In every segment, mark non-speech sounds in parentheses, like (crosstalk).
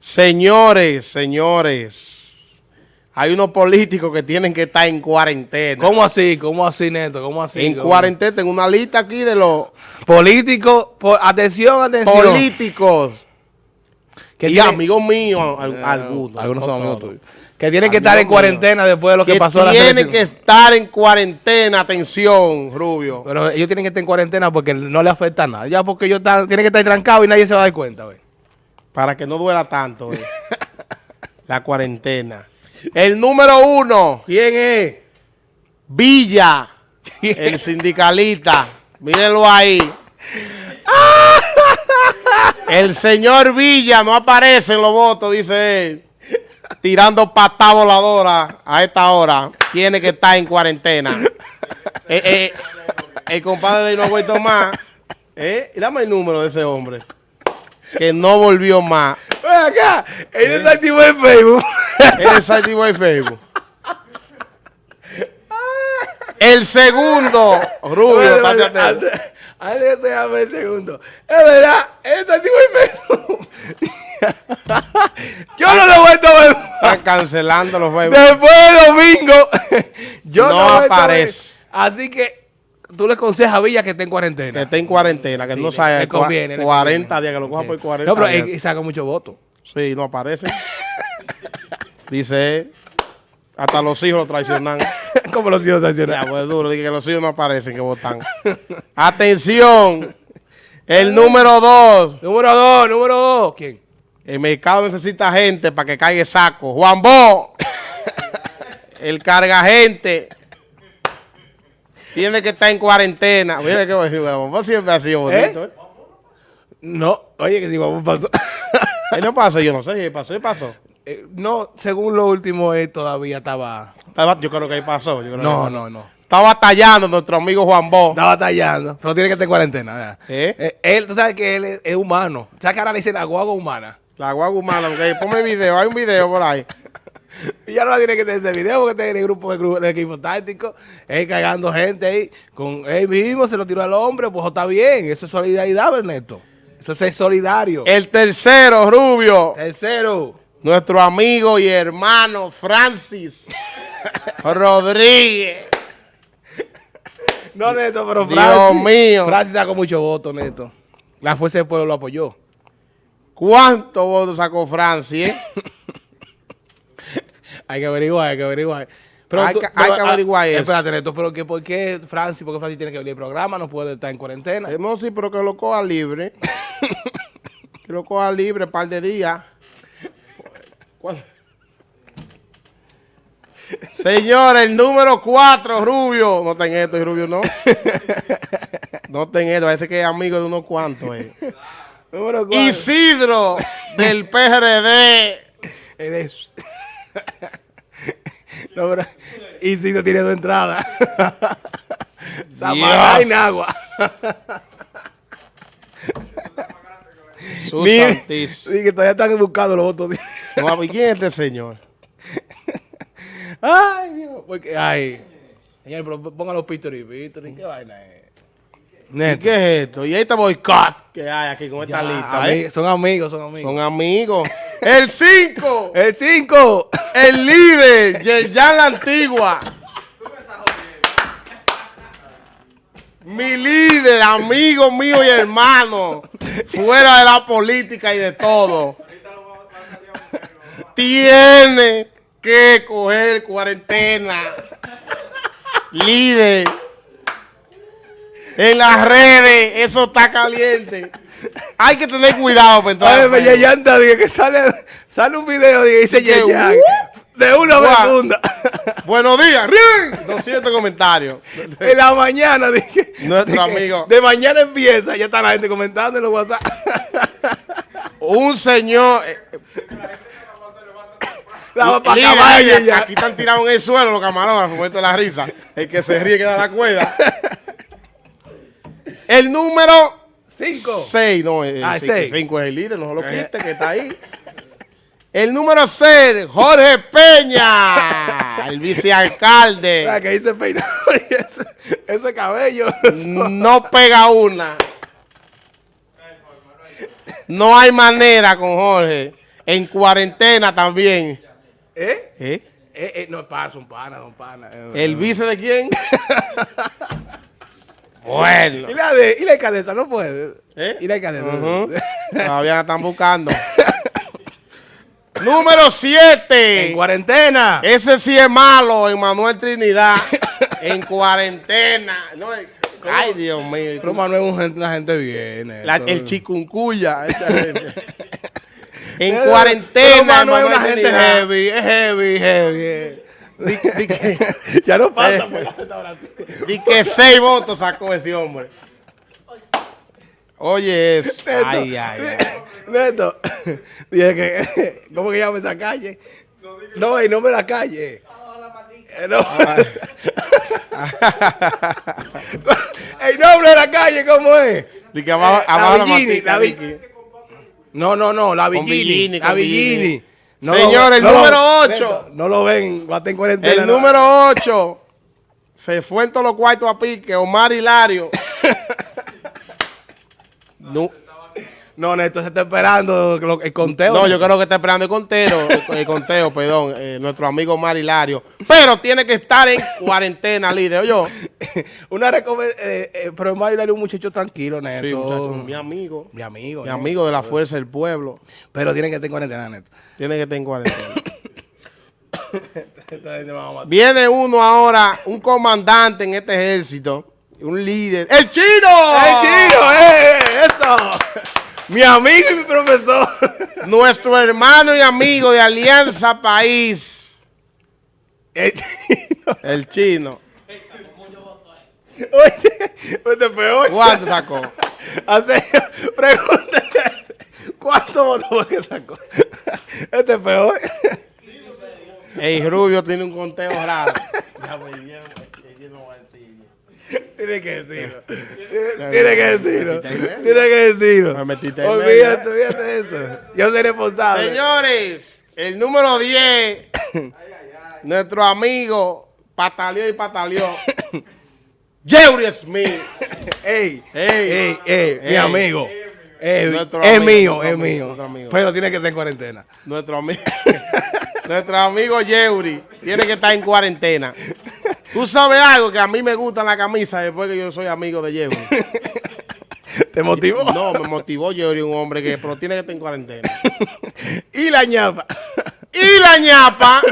Señores, señores, hay unos políticos que tienen que estar en cuarentena. ¿Cómo así? ¿Cómo así, Neto? ¿Cómo así? En ¿Cómo? cuarentena, tengo una lista aquí de los Políticos, po- atención, atención. políticos que y tienen- amigos míos, Eh, algunos. Algunos no son amigos tuyos. Que tienen que estar en cuarentena después de lo que, Que pasó la tienen que estar en cuarentena, atención, Rubio. Pero ellos tienen que estar en cuarentena porque no le afecta nada. Ya porque ellos están, tienen que estar trancados y nadie se va a dar cuenta, güey. Para que no duela tanto eh, (laughs) la cuarentena. El número uno, ¿Quién es? Villa, el sindicalista. Mírenlo ahí. (laughs) El señor Villa no aparece en los votos, dice él. Tirando patada voladora a esta hora. Tiene que estar en cuarentena. Eh, eh, el compadre de no ha vuelto más. Eh, dame el número de ese hombre. Que no volvió más. Ven acá, él está activo en Facebook. Él es activo en Facebook. El segundo, Rubio, estate atento. Antes- déjame un segundo. Es verdad, activo en Facebook. (laughs) Yo no lo he vuelto a ver. Están cancelando los Facebook. Después de domingo, (laughs) yo No aparece. Así que tú le aconsejas a Villa que esté en Que cuarentena. esté en cuarentena, que Sí, no sabe le conviene, le 40 conviene. días, que lo coja Sí. por 40 No, pero días. él saca muchos votos. Sí, no aparece. (laughs) Dice, hasta los hijos lo traicionan. (laughs) Como los hijos Ya, sancionados. pues duro, dije que los hijos no aparecen, que votan. (laughs) Atención, el número dos. Número dos, número dos. ¿Quién? El mercado necesita gente para que caiga saco. Juan Bo, el carga gente, tiene que estar en cuarentena. Mira qué bonito, Juan Bo siempre ha sido bonito. ¿eh? No, oye, que si vamos pasó. (laughs) No pasó, yo no sé, ahí pasó, ahí pasó. Eh, no, según lo último, él todavía estaba. Estaba- Yo creo que ahí pasó. yo creo que No, no, no. Está batallando nuestro amigo Juan Bo. Está batallando, pero tiene que estar en cuarentena. ¿Eh? Eh, él, tú sabes que él es, es humano. ¿Sabes que ahora le dicen la guagua humana? La guagua humana, porque ponme video, hay un video por ahí. (laughs) Y (laughs) ya no tiene que tener ese video porque está en el grupo del, equipo táctico. Él cagando gente ahí. Con él mismo se lo tiró al hombre. Pues está bien. Eso es solidaridad, Ernesto. Eso es ser solidario. El tercero, Rubio, Tercero. nuestro amigo y hermano Francis (laughs) Rodríguez. No, Neto, pero Dios Francis. mío. Francis sacó mucho voto, Neto. La fuerza del pueblo lo apoyó. ¿Cuántos votos sacó Francis? eh? (laughs) Hay que averiguar, hay que averiguar. Hay que- hay que ah, averiguar eso. Espérate, Neto, pero que, ¿por qué Francis? Porque Francis tiene que venir al programa, no puede estar en cuarentena. Eh, No, sí, pero que lo coja libre. (laughs) que lo coja libre un par de días. ¿Cuál? Señor, el número 4, Rubio. No ten esto, Rubio no. (laughs) No ten esto, parece que es amigo de unos cuantos. eh. (laughs) Número cuatro. Isidro, del PRD. Eres- no, pero, y si no tiene dos entradas. (laughs) Samaná y Nagua. Sí, que todavía están buscando los votos. No, ¿y quién es este señor? (laughs) Ay, Dios. Porque, ay. Señor, pero pongan los Victory, Victory. ¿Qué vaina es? ¿Y Neto. qué es esto? Y este boicot que hay aquí con esta Ya, lista. ami- ¿eh? Son amigos, son amigos. Son amigos. El 5, (laughs) El 5. el líder, Yerjan la Antigua. Mi líder, amigo mío y hermano, fuera de la política y de todo, tiene que coger cuarentena. Líder, en las redes, eso está caliente. Hay que tener cuidado para entrar. Al. Yeyanta, dije que sale, sale un video y dice Yeyan. De una vez funda. Buenos días, ¡Rin! 200 comentarios. En la mañana dije. Nuestro amigo. De mañana empieza, ya está la gente comentando en los WhatsApp. Un señor. eh, La pa' líder, acabar, mira, Yeyan. aquí están tirados en el suelo los camarógrafos, momento de la risa. El que se ríe queda la cuerda. El número Cinco. 6, no, el Ah, seis. 5 es el líder, no lo quite, que está ahí. El número 6, Jorge Peña, (laughs) el vicealcalde. La que dice peinado (laughs) y ese, ese cabello. (laughs) No pega una. No hay manera con Jorge. En cuarentena también. ¿Eh? ¿Eh? Eh, eh, no, pana, son panas, son panas. Eh, ¿El eh. vice de quién? Bueno. ¿Y la de, y la de Cadesa? No puede. ¿Eh? ¿Y la de Cadesa? Ujú. (laughs) Todavía la están buscando. (laughs) Número En 7. cuarentena. Ese sí es malo, Emanuel Trinidad. en cuarentena. No, ay, Dios mío. Pero Manuel es gente- una gente bien. eh, La- todo. el chicuncuya. (laughs) esa gente. en Pero cuarentena. Manuel es una gente heavy, es heavy, heavy. Di, di que, (laughs) ya no pasa Eh. por la restauración. di que seis votos sacó ese hombre. Oye, eso. Neto, Ay, ay, ay. Neto, (laughs) dije que, (laughs) ¿cómo que llama esa calle? No, el nombre de la calle. Eh, no. el nombre de la calle, ¿cómo es? Di que abajo, abajo la Villini, la di Vi- que- No, no, no, la Villini. Villini, la Villini. Villini. No Señor, el no número ocho. Neto, No lo ven, va a estar en cuarentena. El número 8 se fue en todos los cuartos a pique, Omar Hilario. (laughs) no, No, Neto, se está esperando el conteo. no, yo creo que está esperando el conteo, el, el conteo, (laughs) perdón, eh, nuestro amigo Omar Hilario. Pero tiene que estar en cuarentena, líder, yo. (laughs) Una recomendación. Eh, eh, pero Mario era un muchacho tranquilo, Neto. Sí, muchacho, mi amigo. Mi amigo. Mi amigo de la fuerza del pueblo. Pero tiene que estar en cuarentena, Neto. Tiene que estar en cuarentena. (coughs) Viene uno ahora, un comandante en este ejército, un líder. ¡El chino! ¡Eh, chino! ¡Eh! ¡Eso! Mi amigo y mi profesor. (laughs) Nuestro hermano y amigo de Alianza País, El chino. el chino. Oye, peor. ¿Cuánto sacó? (laughs) Hace, pregúntale. ¿Cuántos votos fue que sacó? Este peor. El Rubio tiene un conteo raro. Ya, pues, ya, yo no voy a decir. (laughs) Tiene que decirlo. (laughs) Tiene que decirlo. Tiene que decirlo. Me metiste en Olvídate, olvídate de eso. Yo soy responsable. Señores, el número 10, (coughs) nuestro amigo Pataleó y Pataleó, (coughs) Jerry Smith. (coughs) Ey, Ey. ey, ey, mi amigo. Es mío, es amigo, mío. Pero tiene que estar en cuarentena. Nuestro amigo, (laughs) nuestro amigo Yeuri tiene que estar en cuarentena. Tú sabes algo que a mí me gusta la camisa después que yo soy amigo de Yeuri. (laughs) ¿Te motivó? No, me motivó Yeuri, un hombre que pero tiene que estar en cuarentena. (laughs) y la ñapa. (laughs) Y la ñapa,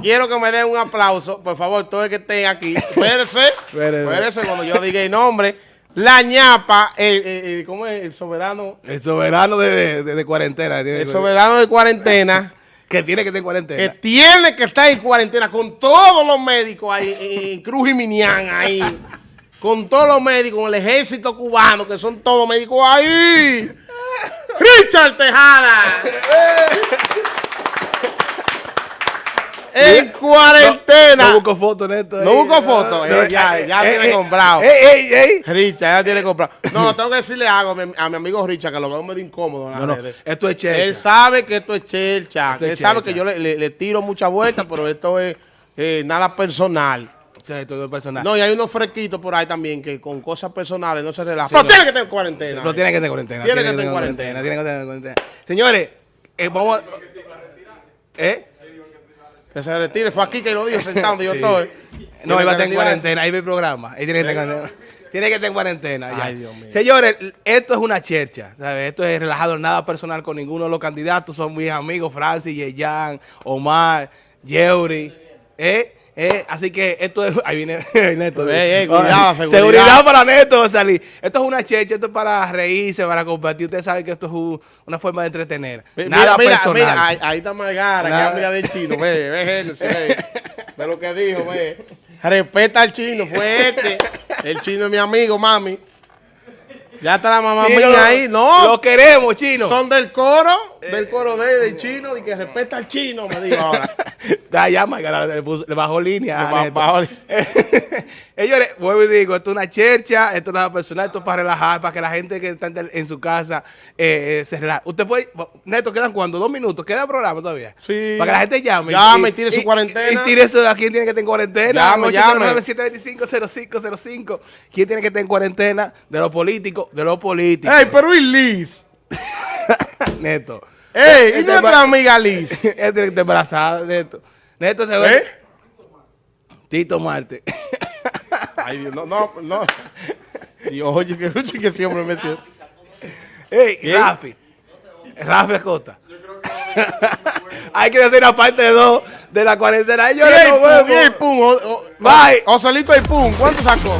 quiero que me den un aplauso, por favor, todos los que estén aquí. Espérense, Espérese. espérense cuando yo diga el nombre. La ñapa, el, el- el- ¿cómo es? El soberano, El soberano de, de- de cuarentena. el soberano de cuarentena. Que tiene que estar en que cuarentena. tiene que estar en cuarentena con todos los médicos ahí, en Cruz y Minián ahí, con todos los médicos, con el ejército cubano, que son todos médicos ahí. Richard Tejada. En cuarentena. No busco foto, Neto. No busco foto, eh, ya- ya tiene comprado. Ey, ey, ey. Richard, ya tiene comprado. No, tengo que decirle algo a mi, a mi amigo Richard, que lo veo medio incómodo. en No, no, esto es chelcha. Él sabe que esto es chelcha. Esto es Él sabe chelcha. que yo le, le- le tiro muchas vueltas, pero esto es eh, nada personal. O sea, esto es personal. No, y hay unos fresquitos por ahí también que con cosas personales no se relajan. Sí, pero no. tiene que tener cuarentena. No tiene que estar en cuarentena. Tiene que estar en Tiene que en cuarentena. Señores, eh, vamos a... ¿Eh? Que se retire. Fue aquí que lo dijo sentado donde yo (laughs) estoy. No, Tiene iba a estar en cuarentena. Ahí ve el programa. Ahí tiene que estar en cuarentena. Tiene que estar en cuarentena. ya. Ay, Dios mío. Señores, esto es una chercha. ¿sabes? Esto es relajado, nada personal con ninguno de los candidatos. Son mis amigos Francis, Yeyan, Omar, Yeuri. ¿Eh? ¿Eh? Así que esto es. Ahí viene (laughs) Neto. Ey, ey, cuidado, (laughs) seguridad. Seguridad para Neto salir. Esto es una chercha, esto es para reírse, para compartir. Ustedes saben que esto es un- una forma de entretener. Mi- Nada mira, mira, personal. mira, ahí, ahí está Margara, que Nada. amiga del chino. Ve, ve, Genesis, ve. Ve lo que dijo, ve. Respeta al chino, fue este. El chino es mi amigo, mami. Ya está la mamá Chino, mía ahí. No, Lo queremos, chino. son del coro, del coro de, del chino, y que respeta al chino, me dijo ahora. (laughs) Ya, ya, Margarita, le, puso- le bajó línea. Le bajó (laughs) Señores, vuelvo y digo, esto es una chercha, esto es nada personal, esto es para relajar, para que la gente que está en- su casa eh, eh, se relaje. Usted puede, Neto, ¿quedan cuánto? ¿Dos minutos? ¿Queda programa todavía? Sí. Para que la gente llame. Llame y tire su cuarentena. Y, tire eso a quién tiene que estar en cuarentena. Llame, llame. 809-725-0505. ¿Quién tiene que estar en cuarentena? De los políticos, de los políticos. ¡Ey, pero y Liz! (laughs) Neto, ¡Ey! ¿Y Este nuestra amiga Liz? (laughs) Este que está embarazada, Neto. Neto se ve. ¿Eh? Tito Marte. (laughs) Ay, Dios, no, no, no. Dios, oye, que, oye, que siempre me siento. Ey, ¿Qué? Rafi. Rafi Acosta. (laughs) Hay que hacer una parte de dos de la cuarentena. Yo Y no pum, y pum. o- o- Bye. Ocelito y pum. ¿Cuánto sacó?